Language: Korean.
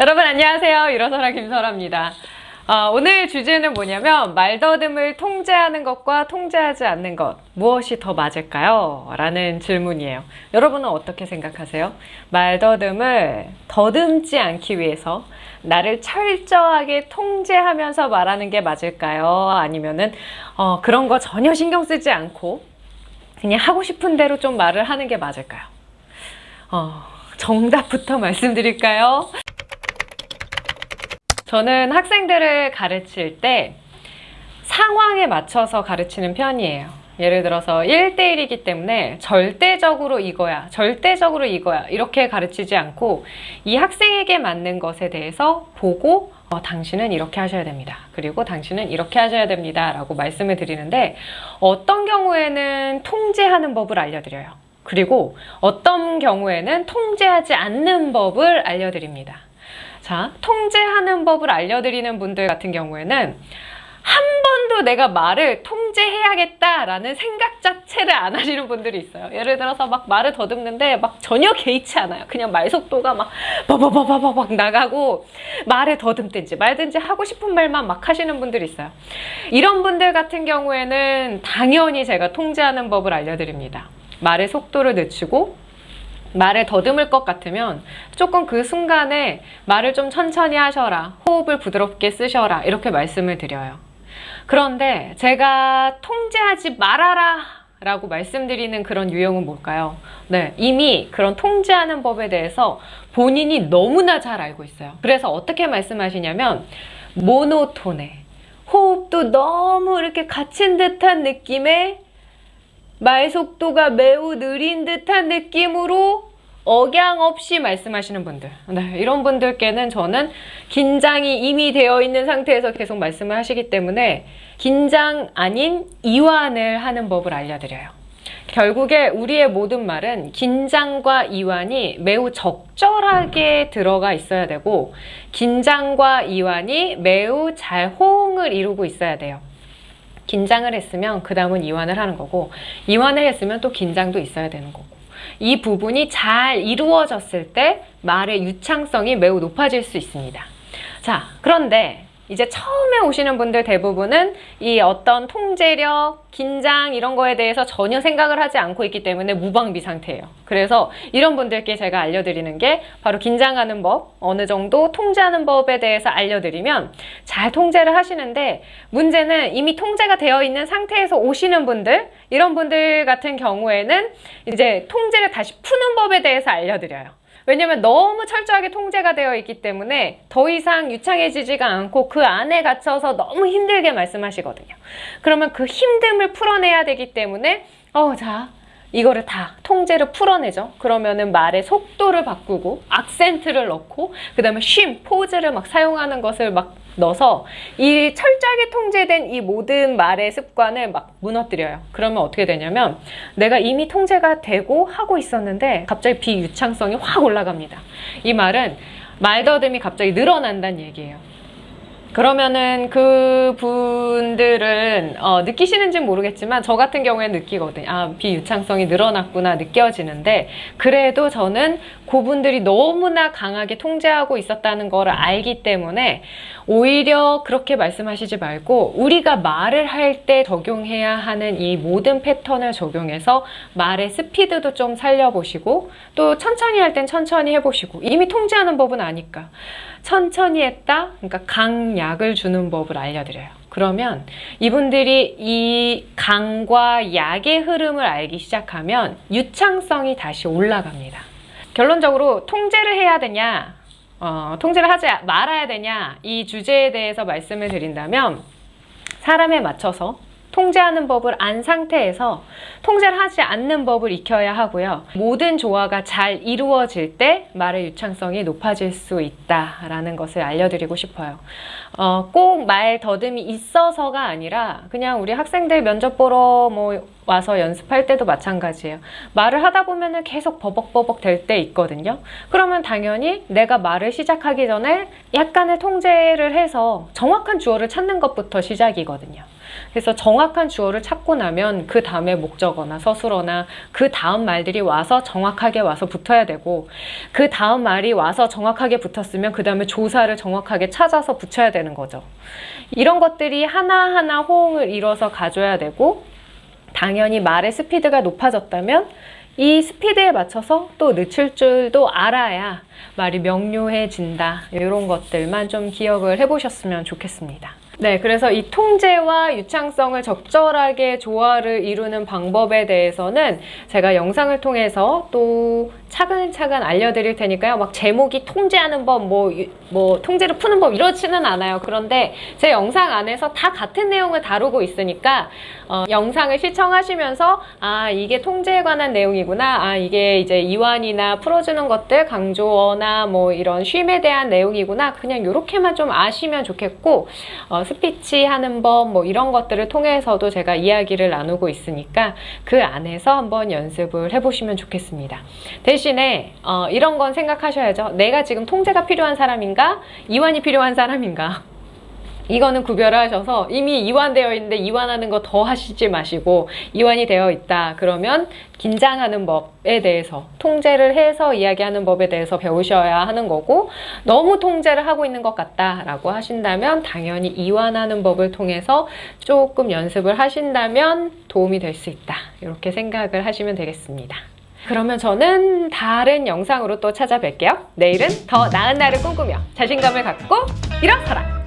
여러분 안녕하세요. 일어서라 김설아입니다. 어, 오늘 주제는 뭐냐면 말더듬을 통제하는 것과 통제하지 않는 것 무엇이 더 맞을까요? 라는 질문이에요. 여러분은 어떻게 생각하세요? 말더듬을 더듬지 않기 위해서 나를 철저하게 통제하면서 말하는 게 맞을까요? 아니면은 어, 그런 거 전혀 신경 쓰지 않고 그냥 하고 싶은 대로 좀 말을 하는 게 맞을까요? 어, 정답부터 말씀드릴까요? 저는 학생들을 가르칠 때 상황에 맞춰서 가르치는 편이에요. 예를 들어서 1대1이기 때문에 절대적으로 이거야, 절대적으로 이거야 이렇게 가르치지 않고 이 학생에게 맞는 것에 대해서 보고 어, 당신은 이렇게 하셔야 됩니다. 그리고 당신은 이렇게 하셔야 됩니다. 라고 말씀을 드리는데 어떤 경우에는 통제하는 법을 알려드려요. 그리고 어떤 경우에는 통제하지 않는 법을 알려드립니다. 자, 통제하는 법을 알려드리는 분들 같은 경우에는 한 번도 내가 말을 통제해야겠다라는 생각 자체를 안 하시는 분들이 있어요. 예를 들어서 막 말을 더듬는데 막 전혀 개의치 않아요. 그냥 말 속도가 막 바바바바바박 나가고 말을 더듬든지 말든지 하고 싶은 말만 막 하시는 분들이 있어요. 이런 분들 같은 경우에는 당연히 제가 통제하는 법을 알려드립니다. 말의 속도를 늦추고 말을 더듬을 것 같으면 조금 그 순간에 말을 좀 천천히 하셔라. 호흡을 부드럽게 쓰셔라. 이렇게 말씀을 드려요. 그런데 제가 통제하지 말아라 라고 말씀드리는 그런 유형은 뭘까요? 네, 이미 그런 통제하는 법에 대해서 본인이 너무나 잘 알고 있어요. 그래서 어떻게 말씀하시냐면 모노톤에 호흡도 너무 이렇게 갇힌 듯한 느낌의 말 속도가 매우 느린 듯한 느낌으로 억양 없이 말씀하시는 분들. 네, 이런 분들께는 저는 긴장이 이미 되어 있는 상태에서 계속 말씀을 하시기 때문에 긴장 아닌 이완을 하는 법을 알려드려요. 결국에 우리의 모든 말은 긴장과 이완이 매우 적절하게 들어가 있어야 되고 긴장과 이완이 매우 잘 호응을 이루고 있어야 돼요 긴장을 했으면 그 다음은 이완을 하는 거고 이완을 했으면 또 긴장도 있어야 되는 거고 이 부분이 잘 이루어졌을 때 말의 유창성이 매우 높아질 수 있습니다. 자 그런데 이제 처음에 오시는 분들 대부분은 이 어떤 통제력, 긴장 이런 거에 대해서 전혀 생각을 하지 않고 있기 때문에 무방비 상태예요. 그래서 이런 분들께 제가 알려드리는 게 바로 긴장하는 법, 어느 정도 통제하는 법에 대해서 알려드리면 잘 통제를 하시는데 문제는 이미 통제가 되어 있는 상태에서 오시는 분들 이런 분들 같은 경우에는 이제 통제를 다시 푸는 법에 대해서 알려드려요. 왜냐면 너무 철저하게 통제가 되어 있기 때문에 더 이상 유창해지지가 않고 그 안에 갇혀서 너무 힘들게 말씀하시거든요. 그러면 그 힘듦을 풀어내야 되기 때문에 어, 자, 이거를 다 통제를 풀어내죠. 그러면은 말의 속도를 바꾸고 악센트를 넣고 그 다음에 쉼, 포즈를 막 사용하는 것을 막 넣어서 이 철저하게 통제된 이 모든 말의 습관을 막 무너뜨려요. 그러면 어떻게 되냐면 내가 이미 통제가 되고 하고 있었는데 갑자기 비유창성이 확 올라갑니다. 이 말은 말더듬이 갑자기 늘어난다는 얘기예요. 그러면은 그 분들은 어, 느끼시는지 모르겠지만 저 같은 경우에 느끼거든요. 아 비유창성이 늘어났구나 느껴지는데 그래도 저는 그분들이 너무나 강하게 통제하고 있었다는 걸 알기 때문에 오히려 그렇게 말씀하시지 말고 우리가 말을 할 때 적용해야 하는 이 모든 패턴을 적용해서 말의 스피드도 좀 살려보시고 또 천천히 할 땐 천천히 해보시고 이미 통제하는 법은 아니까. 천천히 했다? 그러니까 강 약을 주는 법을 알려드려요. 그러면 이분들이 이 강과 약의 흐름을 알기 시작하면 유창성이 다시 올라갑니다. 결론적으로 통제를 해야 되냐 어, 통제를 하지 말아야 되냐 이 주제에 대해서 말씀을 드린다면 사람에 맞춰서 통제하는 법을 안 상태에서 통제를 하지 않는 법을 익혀야 하고요. 모든 조화가 잘 이루어질 때 말의 유창성이 높아질 수 있다라는 것을 알려드리고 싶어요. 어, 꼭 말 더듬이 있어서가 아니라 그냥 우리 학생들 면접 보러 뭐 와서 연습할 때도 마찬가지예요. 말을 하다 보면 계속 버벅버벅 될 때 있거든요. 그러면 당연히 내가 말을 시작하기 전에 약간의 통제를 해서 정확한 주어를 찾는 것부터 시작이거든요. 그래서 정확한 주어를 찾고 나면 그 다음에 목적어나 서술어나 그 다음 말들이 와서 정확하게 와서 붙어야 되고 그 다음 말이 와서 정확하게 붙었으면 그 다음에 조사를 정확하게 찾아서 붙여야 되는 거죠. 이런 것들이 하나하나 호응을 이뤄서 가져야 되고 당연히 말의 스피드가 높아졌다면 이 스피드에 맞춰서 또 늦출 줄도 알아야 말이 명료해진다. 이런 것들만 좀 기억을 해보셨으면 좋겠습니다. 네, 그래서 이 통제와 유창성을 적절하게 조화를 이루는 방법에 대해서는 제가 영상을 통해서 또 차근차근 알려드릴 테니까요. 막 제목이 통제하는 법, 뭐, 유- 뭐, 통제를 푸는 법 이렇지는 않아요. 그런데 제 영상 안에서 다 같은 내용을 다루고 있으니까, 어, 영상을 시청하시면서, 아, 이게 통제에 관한 내용이구나. 아, 이게 이제 이완이나 풀어주는 것들, 강조어나 뭐 이런 쉼에 대한 내용이구나. 그냥 이렇게만 좀 아시면 좋겠고, 어, 스피치 하는 법, 뭐 이런 것들을 통해서도 제가 이야기를 나누고 있으니까 그 안에서 한번 연습을 해보시면 좋겠습니다. 대신에 어, 이런 건 생각하셔야죠. 내가 지금 통제가 필요한 사람인가? 이완이 필요한 사람인가? 이거는 구별을 하셔서 이미 이완되어 있는데 이완하는 거 더 하시지 마시고 이완이 되어 있다. 그러면 긴장하는 법에 대해서 통제를 해서 이야기하는 법에 대해서 배우셔야 하는 거고 너무 통제를 하고 있는 것 같다라고 하신다면 당연히 이완하는 법을 통해서 조금 연습을 하신다면 도움이 될 수 있다. 이렇게 생각을 하시면 되겠습니다. 그러면 저는 다른 영상으로 또 찾아뵐게요. 내일은 더 나은 날을 꿈꾸며 자신감을 갖고 일어서라!